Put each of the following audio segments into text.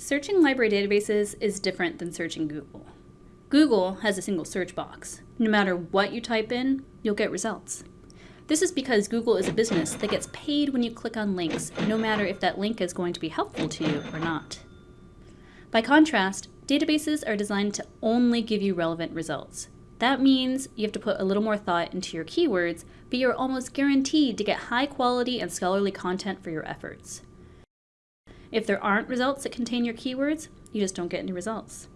Searching library databases is different than searching Google. Google has a single search box. No matter what you type in, you'll get results. This is because Google is a business that gets paid when you click on links, no matter if that link is going to be helpful to you or not. By contrast, databases are designed to only give you relevant results. That means you have to put a little more thought into your keywords, but you're almost guaranteed to get high quality and scholarly content for your efforts. If there aren't results that contain your keywords, you just don't get any results.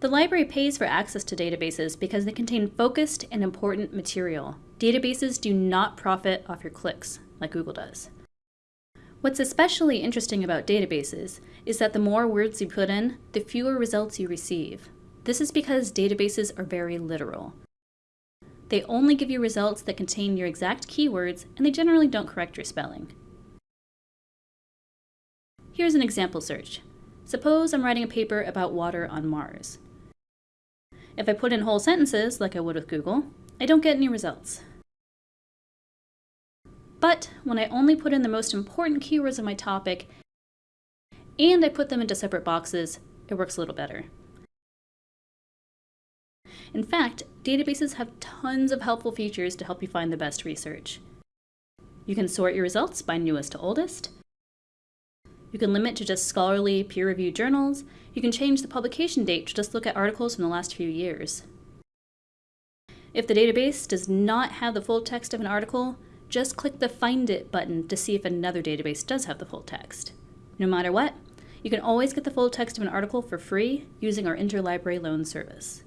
The library pays for access to databases because they contain focused and important material. Databases do not profit off your clicks, like Google does. What's especially interesting about databases is that the more words you put in, the fewer results you receive. This is because databases are very literal. They only give you results that contain your exact keywords, and they generally don't correct your spelling. Here's an example search. Suppose I'm writing a paper about water on Mars. If I put in whole sentences, like I would with Google, I don't get any results. But when I only put in the most important keywords of my topic, and I put them into separate boxes, it works a little better. In fact, databases have tons of helpful features to help you find the best research. You can sort your results by newest to oldest, you can limit to just scholarly, peer-reviewed journals. You can change the publication date to just look at articles from the last few years. If the database does not have the full text of an article, just click the Find It button to see if another database does have the full text. No matter what, you can always get the full text of an article for free using our interlibrary loan service.